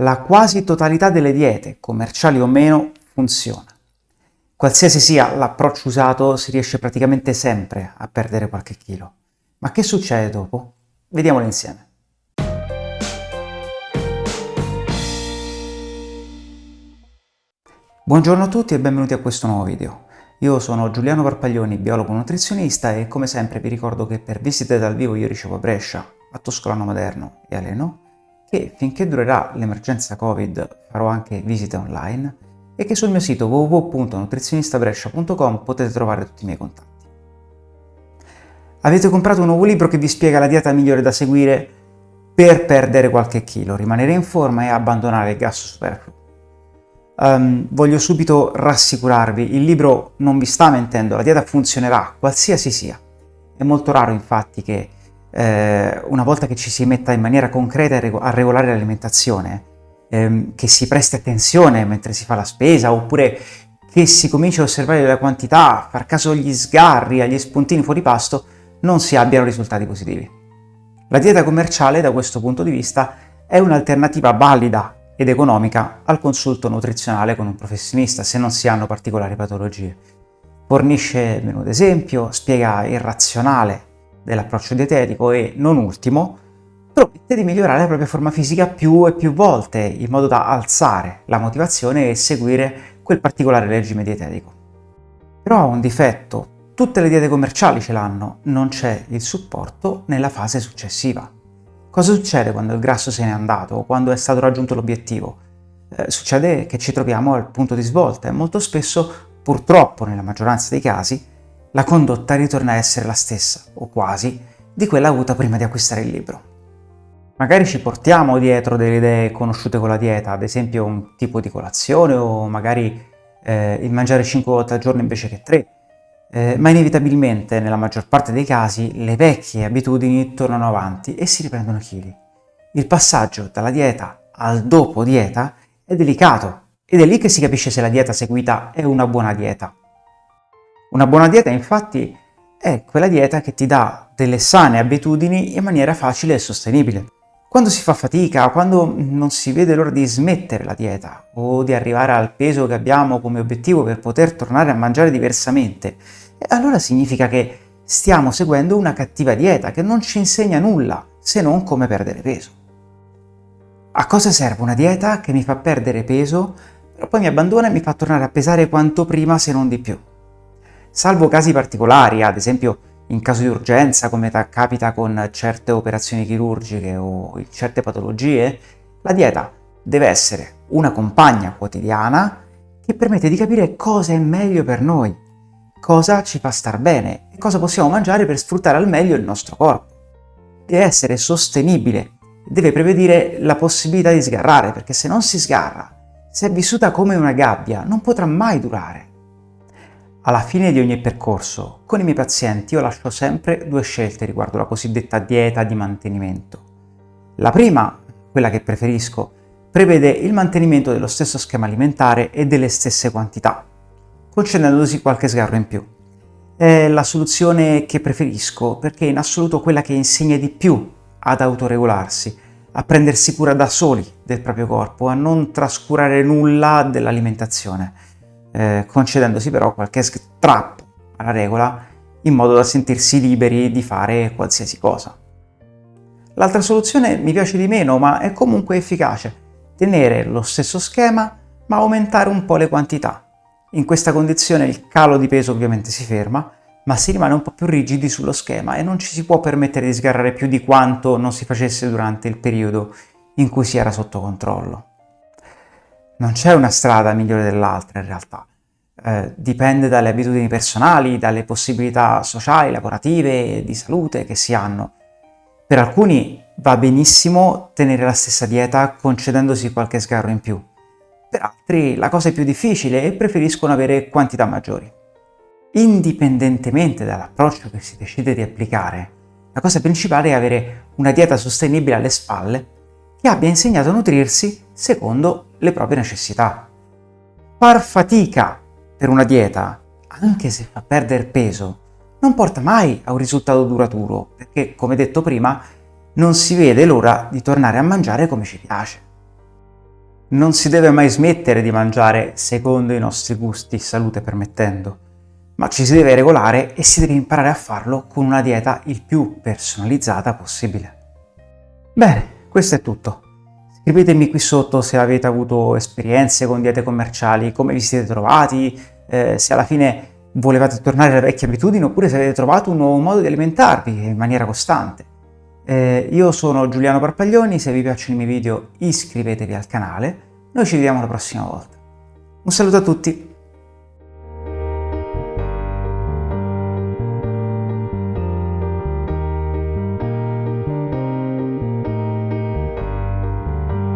La quasi totalità delle diete, commerciali o meno, funziona. Qualsiasi sia l'approccio usato, si riesce praticamente sempre a perdere qualche chilo. Ma che succede dopo? Vediamolo insieme. Buongiorno a tutti e benvenuti a questo nuovo video. Io sono Giuliano Parpaglioni, biologo nutrizionista e come sempre vi ricordo che per visite dal vivo io ricevo a Brescia, a Toscolano Moderno e a Leno, che finché durerà l'emergenza Covid farò anche visite online e che sul mio sito www.nutrizionistabrescia.com potete trovare tutti i miei contatti. Avete comprato un nuovo libro che vi spiega la dieta migliore da seguire per perdere qualche chilo, rimanere in forma e abbandonare il gas superfluo. Um, voglio subito rassicurarvi, il libro non vi sta mentendo, la dieta funzionerà, qualsiasi sia. È molto raro infatti che eh, una volta che ci si metta in maniera concreta a regolare l'alimentazione, ehm, che si presti attenzione mentre si fa la spesa, oppure che si cominci a osservare la quantità, far caso agli sgarri, agli spuntini fuori pasto, non si abbiano risultati positivi. La dieta commerciale, da questo punto di vista, è un'alternativa valida ed economica al consulto nutrizionale con un professionista se non si hanno particolari patologie. Fornisce menu d'esempio, spiega il razionale dell'approccio dietetico e, non ultimo, promette di migliorare la propria forma fisica più e più volte in modo da alzare la motivazione e seguire quel particolare regime dietetico. Però ha un difetto, tutte le diete commerciali ce l'hanno, non c'è il supporto nella fase successiva. Cosa succede quando il grasso se n'è andato quando è stato raggiunto l'obiettivo? Eh, succede che ci troviamo al punto di svolta e molto spesso, purtroppo nella maggioranza dei casi, la condotta ritorna a essere la stessa, o quasi, di quella avuta prima di acquistare il libro. Magari ci portiamo dietro delle idee conosciute con la dieta, ad esempio un tipo di colazione o magari eh, il mangiare 5 volte al giorno invece che 3, eh, ma inevitabilmente, nella maggior parte dei casi, le vecchie abitudini tornano avanti e si riprendono chili. Il passaggio dalla dieta al dopo dieta è delicato ed è lì che si capisce se la dieta seguita è una buona dieta. Una buona dieta, infatti, è quella dieta che ti dà delle sane abitudini in maniera facile e sostenibile. Quando si fa fatica, quando non si vede l'ora di smettere la dieta o di arrivare al peso che abbiamo come obiettivo per poter tornare a mangiare diversamente, allora significa che stiamo seguendo una cattiva dieta che non ci insegna nulla se non come perdere peso. A cosa serve una dieta che mi fa perdere peso, però poi mi abbandona e mi fa tornare a pesare quanto prima se non di più? Salvo casi particolari, ad esempio in caso di urgenza, come capita con certe operazioni chirurgiche o certe patologie, la dieta deve essere una compagna quotidiana che permette di capire cosa è meglio per noi, cosa ci fa star bene e cosa possiamo mangiare per sfruttare al meglio il nostro corpo. Deve essere sostenibile, deve prevedere la possibilità di sgarrare, perché se non si sgarra, se è vissuta come una gabbia, non potrà mai durare. Alla fine di ogni percorso, con i miei pazienti io lascio sempre due scelte riguardo la cosiddetta dieta di mantenimento. La prima, quella che preferisco, prevede il mantenimento dello stesso schema alimentare e delle stesse quantità, concedendosi qualche sgarro in più. È la soluzione che preferisco perché è in assoluto quella che insegna di più ad autoregolarsi, a prendersi cura da soli del proprio corpo, a non trascurare nulla dell'alimentazione eh, concedendosi però qualche strappo alla regola in modo da sentirsi liberi di fare qualsiasi cosa. L'altra soluzione mi piace di meno, ma è comunque efficace. Tenere lo stesso schema, ma aumentare un po' le quantità. In questa condizione il calo di peso ovviamente si ferma, ma si rimane un po' più rigidi sullo schema e non ci si può permettere di sgarrare più di quanto non si facesse durante il periodo in cui si era sotto controllo. Non c'è una strada migliore dell'altra in realtà. Eh, dipende dalle abitudini personali, dalle possibilità sociali, lavorative, di salute che si hanno. Per alcuni va benissimo tenere la stessa dieta concedendosi qualche sgarro in più. Per altri la cosa è più difficile e preferiscono avere quantità maggiori. Indipendentemente dall'approccio che si decide di applicare, la cosa principale è avere una dieta sostenibile alle spalle che abbia insegnato a nutrirsi secondo le proprie necessità. Far fatica per una dieta, anche se fa perdere peso, non porta mai a un risultato duraturo, perché, come detto prima, non si vede l'ora di tornare a mangiare come ci piace. Non si deve mai smettere di mangiare secondo i nostri gusti, salute permettendo, ma ci si deve regolare e si deve imparare a farlo con una dieta il più personalizzata possibile. Bene, questo è tutto. Scrivetemi qui sotto se avete avuto esperienze con diete commerciali, come vi siete trovati, eh, se alla fine volevate tornare alle vecchie abitudini oppure se avete trovato un nuovo modo di alimentarvi in maniera costante. Eh, io sono Giuliano Parpaglioni, se vi piacciono i miei video iscrivetevi al canale, noi ci vediamo la prossima volta. Un saluto a tutti!